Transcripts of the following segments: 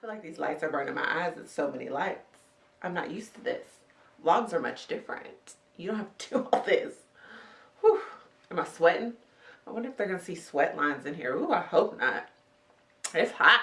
feel like these lights are burning my eyes. It's so many lights. I'm not used to this. Vlogs are much different. You don't have to do all this. Whew. Am I sweating? I wonder if they're going to see sweat lines in here. Ooh, I hope not. It's hot.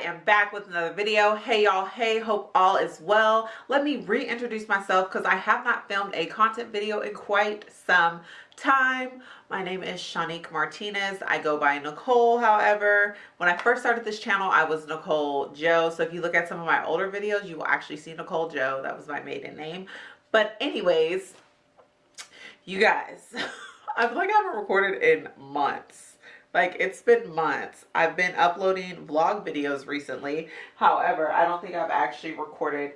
Am back with another video. Hey y'all. Hey hope all is well. Let me reintroduce myself because i have not filmed a content video in quite some time. My name is shanique martinez. I go by nicole however. When i first started this channel i was nicole joe. So if you look at some of my older videos you will actually see nicole joe. That was my maiden name. But anyways you guys i feel like i haven't recorded in months like it's been months. I've been uploading vlog videos recently. However, I don't think I've actually recorded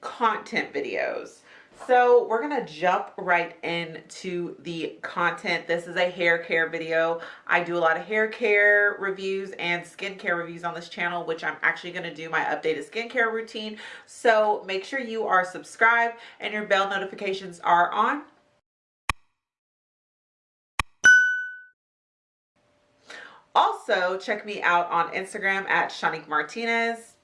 content videos. So we're going to jump right into the content. This is a hair care video. I do a lot of hair care reviews and skincare reviews on this channel, which I'm actually going to do my updated skincare routine. So make sure you are subscribed and your bell notifications are on Also, check me out on Instagram at Shanique Martinez.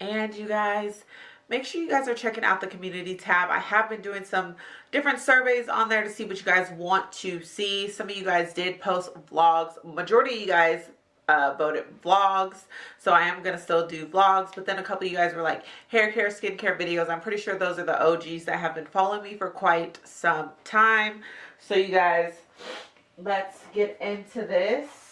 And you guys, make sure you guys are checking out the community tab. I have been doing some different surveys on there to see what you guys want to see. Some of you guys did post vlogs. Majority of you guys uh, voted vlogs. So I am going to still do vlogs. But then a couple of you guys were like hair care, skincare videos. I'm pretty sure those are the OGs that have been following me for quite some time. So you guys, let's get into this.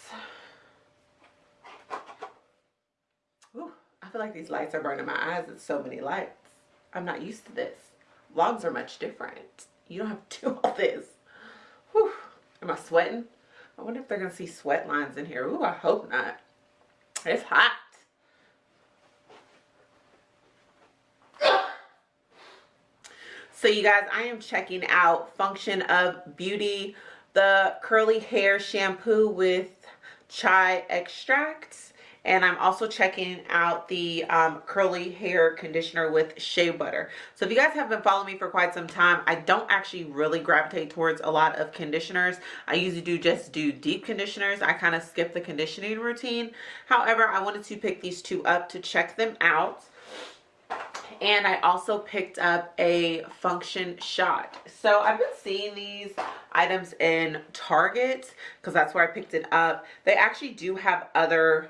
Feel like these lights are burning my eyes. It's so many lights. I'm not used to this. Vlogs are much different. You don't have to do all this. Whew. Am I sweating? I wonder if they're going to see sweat lines in here. Ooh, I hope not. It's hot. So you guys, I am checking out Function of Beauty, the curly hair shampoo with chai extracts and I'm also checking out the um, curly hair conditioner with shea butter. So if you guys have been following me for quite some time, I don't actually really gravitate towards a lot of conditioners. I usually do just do deep conditioners. I kind of skip the conditioning routine. However, I wanted to pick these two up to check them out and I also picked up a function shot. So I've been seeing these items in Target because that's where I picked it up. They actually do have other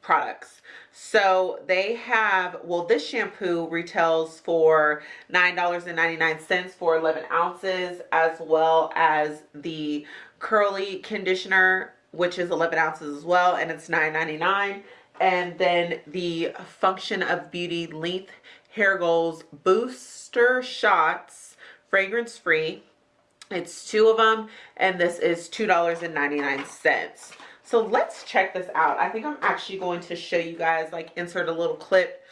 products. So they have, well, this shampoo retails for $9.99 for 11 ounces, as well as the curly conditioner, which is 11 ounces as well, and it's $9.99. And then the Function of Beauty Length Hair Goals Booster Shots, fragrance free. It's two of them, and this is $2.99. So let's check this out. I think I'm actually going to show you guys, like insert a little clip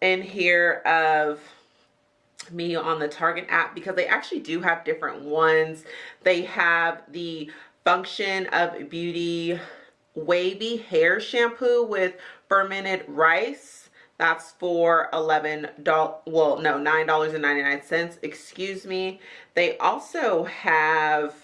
in here of me on the Target app because they actually do have different ones. They have the Function of Beauty Wavy Hair Shampoo with fermented rice. That's for $11, well, no, $9.99, excuse me. They also have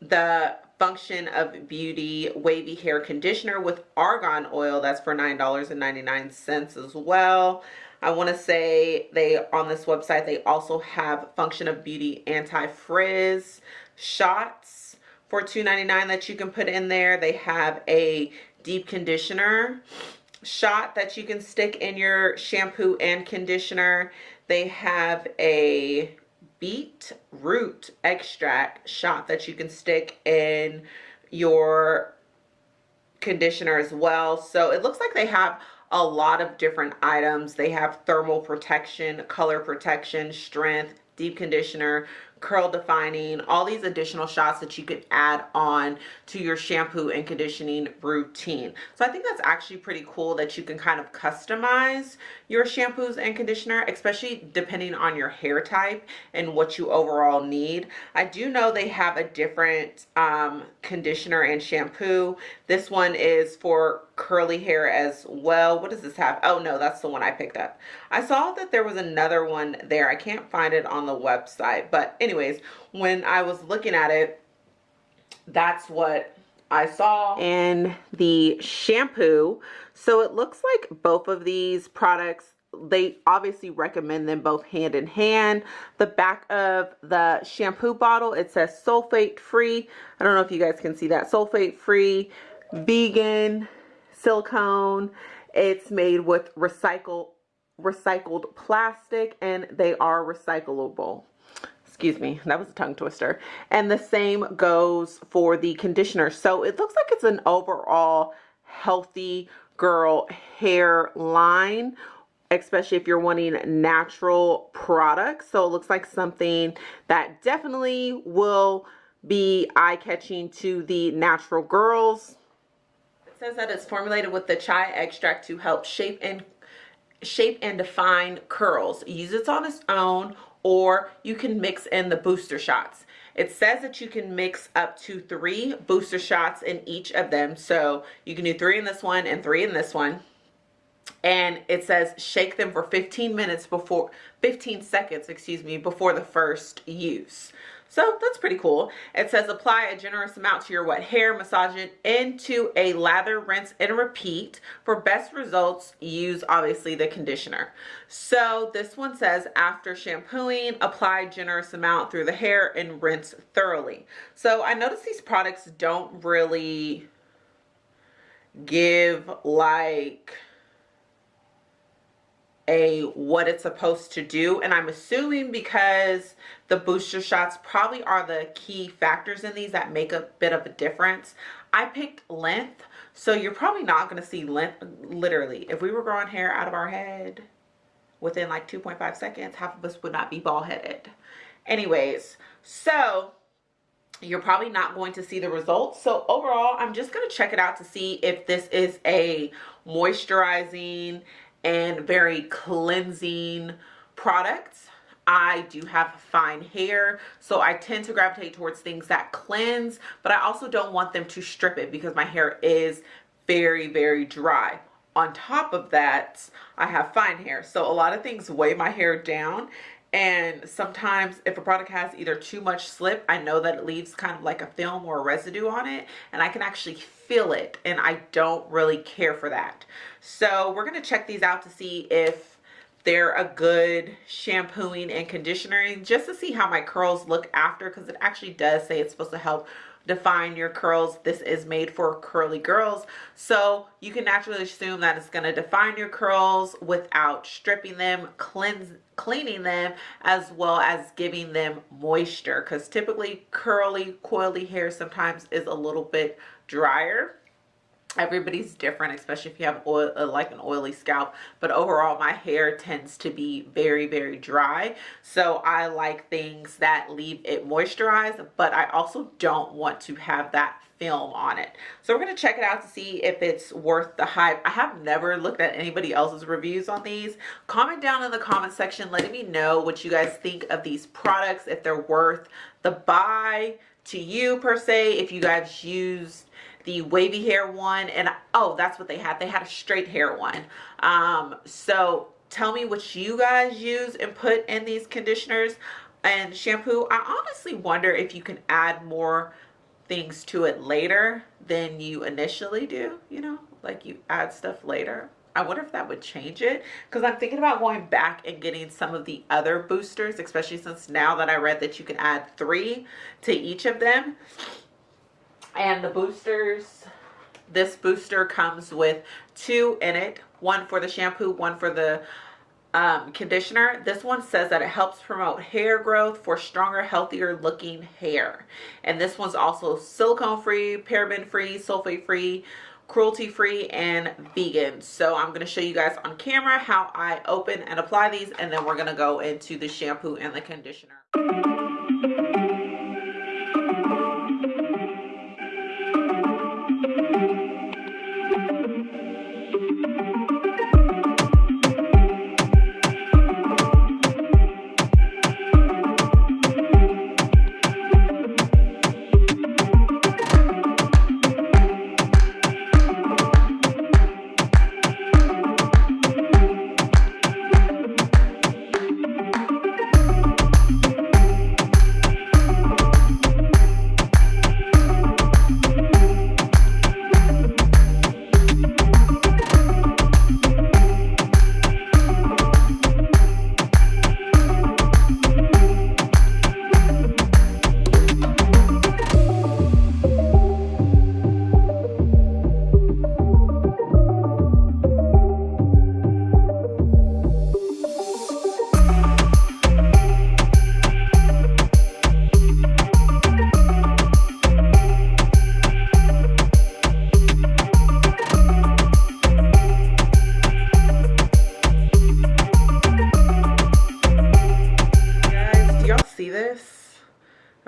the Function of Beauty Wavy Hair Conditioner with Argan Oil. That's for $9.99 as well. I want to say they on this website they also have Function of Beauty Anti-Frizz shots for $2.99 that you can put in there. They have a deep conditioner shot that you can stick in your shampoo and conditioner. They have a beet root extract shot that you can stick in your conditioner as well. So it looks like they have a lot of different items. They have thermal protection, color protection, strength, deep conditioner, curl defining, all these additional shots that you could add on to your shampoo and conditioning routine. So I think that's actually pretty cool that you can kind of customize your shampoos and conditioner, especially depending on your hair type and what you overall need. I do know they have a different um, conditioner and shampoo. This one is for curly hair as well. What does this have? Oh no, that's the one I picked up. I saw that there was another one there. I can't find it on the website. But anyways, when I was looking at it, that's what I saw in the shampoo. So it looks like both of these products they obviously recommend them both hand in hand. The back of the shampoo bottle, it says sulfate free. I don't know if you guys can see that. Sulfate free, vegan, silicone. It's made with recycle, recycled plastic and they are recyclable excuse me that was a tongue twister. And the same goes for the conditioner. So it looks like it's an overall healthy girl hair line especially if you're wanting natural products. So it looks like something that definitely will be eye-catching to the natural girls. It says that it's formulated with the chai extract to help shape and shape and define curls. Use it on its own or you can mix in the booster shots. It says that you can mix up to three booster shots in each of them. So you can do three in this one and three in this one. And it says shake them for 15 minutes before, 15 seconds, excuse me, before the first use. So that's pretty cool. It says apply a generous amount to your wet hair, massage it into a lather, rinse, and repeat. For best results, use obviously the conditioner. So this one says after shampooing, apply generous amount through the hair and rinse thoroughly. So I notice these products don't really give like a what it's supposed to do and I'm assuming because the booster shots probably are the key factors in these that make a bit of a difference. I picked length so you're probably not going to see length literally if we were growing hair out of our head within like 2.5 seconds half of us would not be bald headed anyways so you're probably not going to see the results so overall i'm just going to check it out to see if this is a moisturizing and very cleansing products. I do have fine hair, so I tend to gravitate towards things that cleanse, but I also don't want them to strip it because my hair is very, very dry. On top of that, I have fine hair, so a lot of things weigh my hair down and sometimes if a product has either too much slip i know that it leaves kind of like a film or a residue on it and i can actually feel it and i don't really care for that. So we're to check these out to see if they're a good shampooing and conditioning just to see how my curls look after because it actually does say it's supposed to help define your curls. This is made for curly girls. So you can naturally assume that it's going to define your curls without stripping them, cleanse, cleaning them, as well as giving them moisture. Because typically curly, coily hair sometimes is a little bit drier everybody's different especially if you have oil uh, like an oily scalp. But overall my hair tends to be very very dry. So i like things that leave it moisturized but i also don't want to have that film on it. So we're going to check it out to see if it's worth the hype. I have never looked at anybody else's reviews on these. Comment down in the comment section letting me know what you guys think of these products if they're worth the buy to you per se if you guys used the wavy hair one and oh that's what they had. They had a straight hair one. Um so tell me what you guys use and put in these conditioners and shampoo. I honestly wonder if you can add more things to it later than you initially do you know like you add stuff later. I wonder if that would change it because I'm thinking about going back and getting some of the other boosters especially since now that I read that you can add three to each of them and the boosters. This booster comes with two in it. One for the shampoo one for the um, conditioner. This one says that it helps promote hair growth for stronger healthier looking hair. And this one's also silicone free paraben free sulfate free cruelty free and vegan. So i'm going to show you guys on camera how i open and apply these and then we're going to go into the shampoo and the conditioner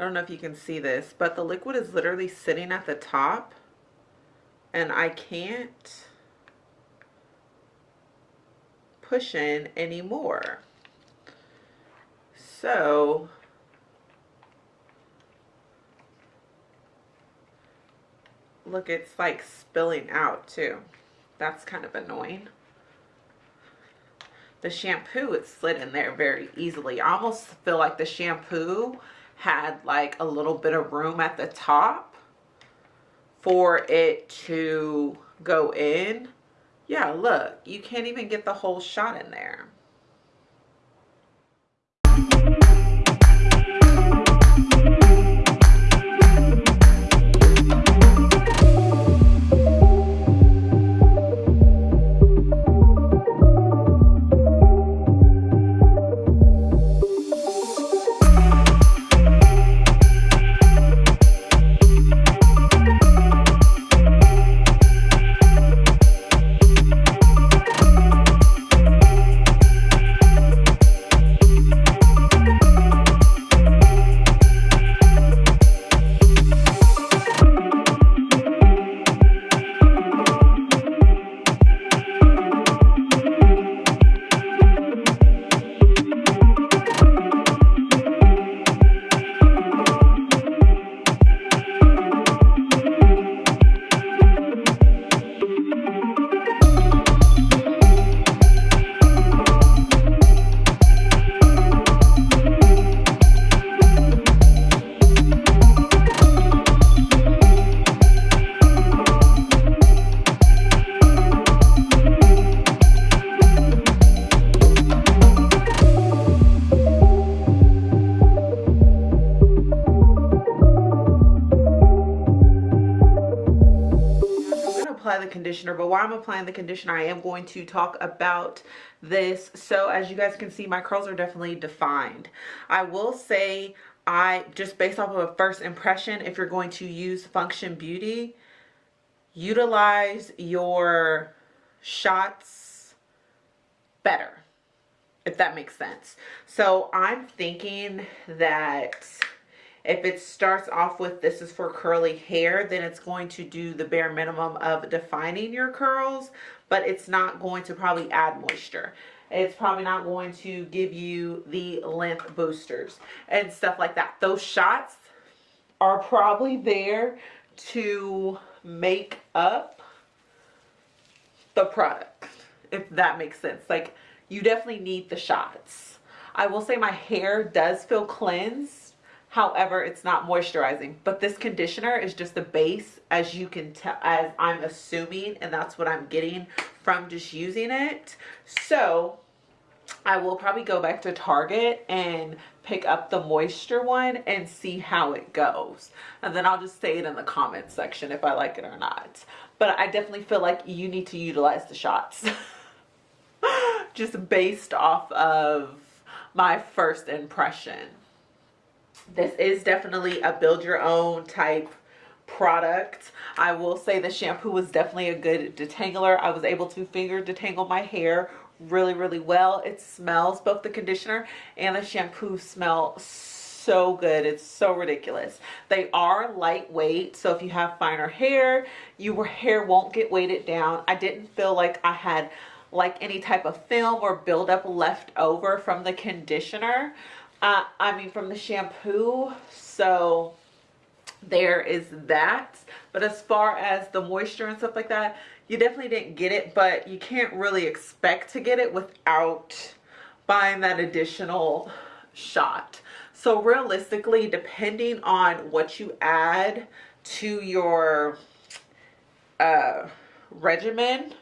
don't know if you can see this, but the liquid is literally sitting at the top and I can't push in anymore. So look, it's like spilling out too. That's kind of annoying. The shampoo, it slid in there very easily. I almost feel like the shampoo had like a little bit of room at the top for it to go in. Yeah, look, you can't even get the whole shot in there. Conditioner but while i'm applying the conditioner i am going to talk about this. So as you guys can see my curls are definitely defined. I will say i just based off of a first impression if you're going to use function beauty utilize your shots better if that makes sense. So i'm thinking that if it starts off with this is for curly hair, then it's going to do the bare minimum of defining your curls, but it's not going to probably add moisture. It's probably not going to give you the length boosters and stuff like that. Those shots are probably there to make up the product, if that makes sense. Like, you definitely need the shots. I will say my hair does feel cleansed However, it's not moisturizing. But this conditioner is just the base as you can tell, as I'm assuming, and that's what I'm getting from just using it. So I will probably go back to Target and pick up the moisture one and see how it goes. And then I'll just say it in the comments section if I like it or not. But I definitely feel like you need to utilize the shots. just based off of my first impression this is definitely a build your own type product. I will say the shampoo was definitely a good detangler. I was able to finger detangle my hair really, really well. It smells, both the conditioner and the shampoo smell so good. It's so ridiculous. They are lightweight, so if you have finer hair, your hair won't get weighted down. I didn't feel like I had like any type of film or buildup left over from the conditioner uh, I mean from the shampoo so there is that. But as far as the moisture and stuff like that you definitely didn't get it but you can't really expect to get it without buying that additional shot. So realistically depending on what you add to your uh, regimen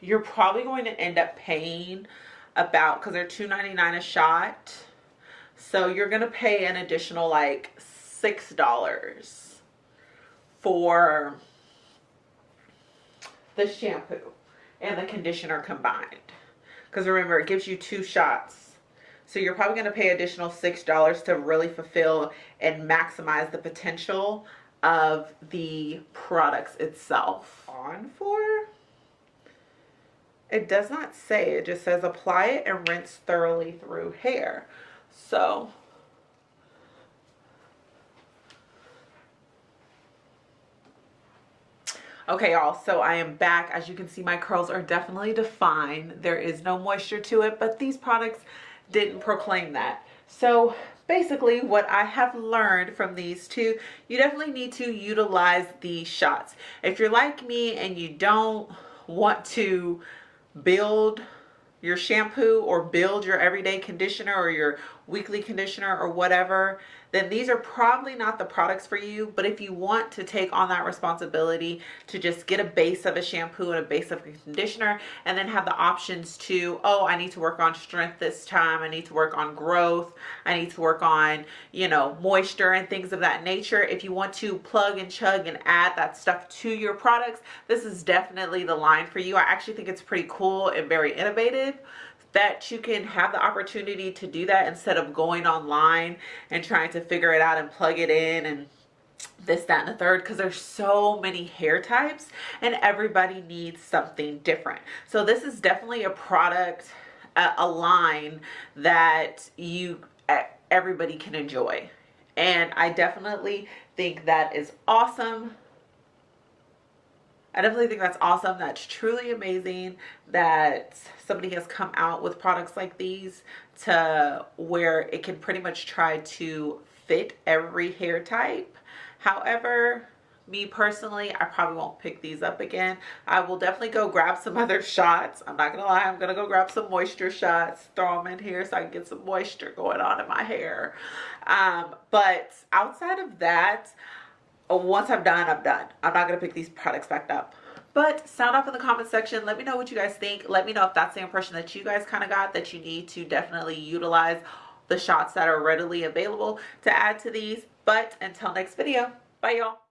you're probably going to end up paying about because they're $2.99 a shot. So you're gonna pay an additional like six dollars for the shampoo and the conditioner combined. Because remember it gives you two shots. So you're probably going to pay additional six dollars to really fulfill and maximize the potential of the products itself. On for it does not say. It just says apply it and rinse thoroughly through hair. So Okay, y'all, so I am back. As you can see, my curls are definitely defined. There is no moisture to it, but these products didn't proclaim that. So basically what I have learned from these two, you definitely need to utilize these shots. If you're like me and you don't want to build your shampoo or build your everyday conditioner or your weekly conditioner or whatever, then these are probably not the products for you. But if you want to take on that responsibility to just get a base of a shampoo and a base of a conditioner and then have the options to, oh, I need to work on strength this time. I need to work on growth. I need to work on, you know, moisture and things of that nature. If you want to plug and chug and add that stuff to your products, this is definitely the line for you. I actually think it's pretty cool and very innovative that you can have the opportunity to do that instead of going online and trying to figure it out and plug it in and this that and the third because there's so many hair types and everybody needs something different. So this is definitely a product a line that you everybody can enjoy. And I definitely think that is awesome I definitely think that's awesome. That's truly amazing that somebody has come out with products like these to where it can pretty much try to fit every hair type. However, me personally, I probably won't pick these up again. I will definitely go grab some other shots. I'm not gonna lie, I'm gonna go grab some moisture shots, throw them in here so I can get some moisture going on in my hair. Um, but outside of that, once I'm done, I'm done. I'm not going to pick these products back up. But sound off in the comment section. Let me know what you guys think. Let me know if that's the impression that you guys kind of got that you need to definitely utilize the shots that are readily available to add to these. But until next video, bye y'all.